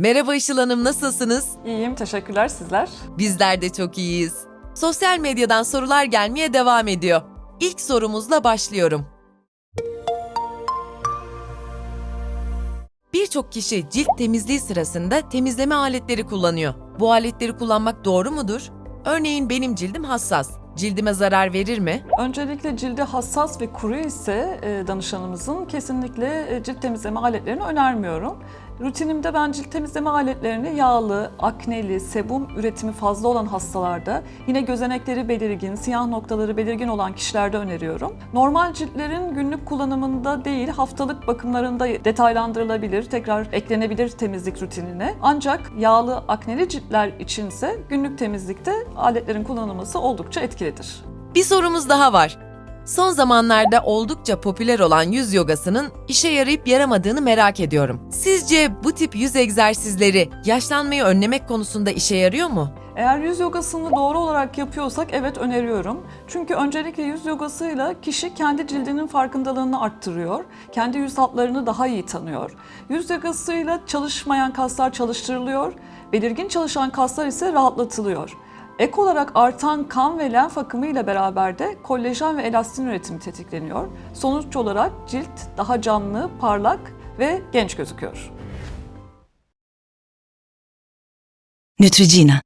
Merhaba Işıl Hanım, nasılsınız? İyiyim, teşekkürler sizler. Bizler de çok iyiyiz. Sosyal medyadan sorular gelmeye devam ediyor. İlk sorumuzla başlıyorum. Birçok kişi cilt temizliği sırasında temizleme aletleri kullanıyor. Bu aletleri kullanmak doğru mudur? Örneğin benim cildim hassas. Cildime zarar verir mi? Öncelikle cildi hassas ve kuru ise e, danışanımızın kesinlikle e, cilt temizleme aletlerini önermiyorum. Rutinimde ben cilt temizleme aletlerini yağlı, akneli, sebum üretimi fazla olan hastalarda, yine gözenekleri belirgin, siyah noktaları belirgin olan kişilerde öneriyorum. Normal ciltlerin günlük kullanımında değil, haftalık bakımlarında detaylandırılabilir, tekrar eklenebilir temizlik rutinine. Ancak yağlı, akneli ciltler içinse günlük temizlikte aletlerin kullanılması oldukça etkilidir. Bir sorumuz daha var. Son zamanlarda oldukça popüler olan yüz yogasının işe yarayıp yaramadığını merak ediyorum. Sizce bu tip yüz egzersizleri yaşlanmayı önlemek konusunda işe yarıyor mu? Eğer yüz yogasını doğru olarak yapıyorsak evet öneriyorum. Çünkü öncelikle yüz yogasıyla kişi kendi cildinin farkındalığını arttırıyor. Kendi yüz hatlarını daha iyi tanıyor. Yüz yogasıyla çalışmayan kaslar çalıştırılıyor. Belirgin çalışan kaslar ise rahatlatılıyor. Ek olarak artan kan ve lenf akımı ile beraber de kollajen ve elastin üretimi tetikleniyor. Sonuç olarak cilt daha canlı, parlak ve genç gözüküyor. Neutrogena